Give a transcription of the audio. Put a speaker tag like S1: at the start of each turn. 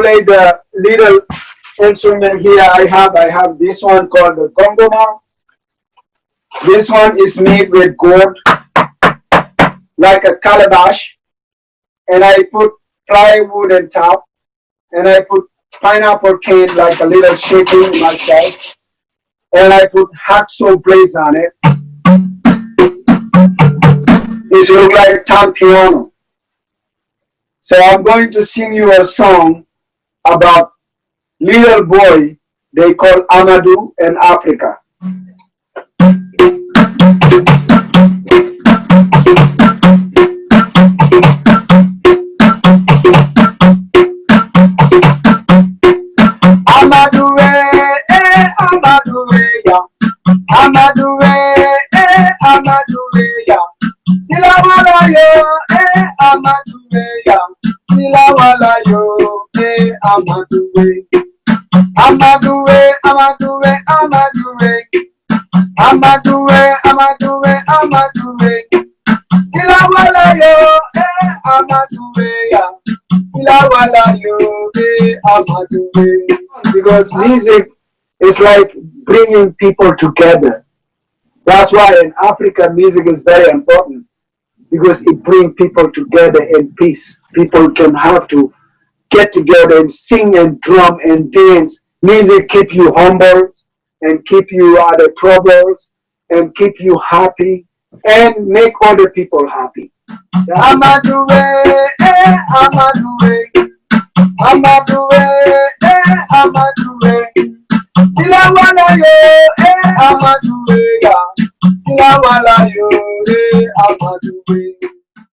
S1: play the little instrument here I have. I have this one called the gongoma. This one is made with gold, like a calabash. And I put plywood on top. And I put pineapple cane like a little shaping myself. And I put hacksaw blades on it. This look like a piano. So I'm going to sing you a song about little boy they call Amadou in Africa. Amadou, eh, Amadou, ya. Amadou, eh, Amadou, ya. Silawala yo, eh, Amadou, ya. Silawala yo, Amadou, Amaduwe, Amaduwe, Amaduwe, Amaduwe, Amaduwe, Amaduwe. Silawala yo, eh, Amaduwe, ya. Silawala yo, eh, Amaduwe. Because music is like bringing people together. That's why in Africa, music is very important because it brings people together in peace. People can have to get together and sing and drum and dance Music keep you humble and keep you out of troubles and keep you happy and make other people happy. Amaduwe, eh, Amaduwe, Amaduwe, eh, Amaduwe. Silawala yo, eh, ya. Silawala yo, eh.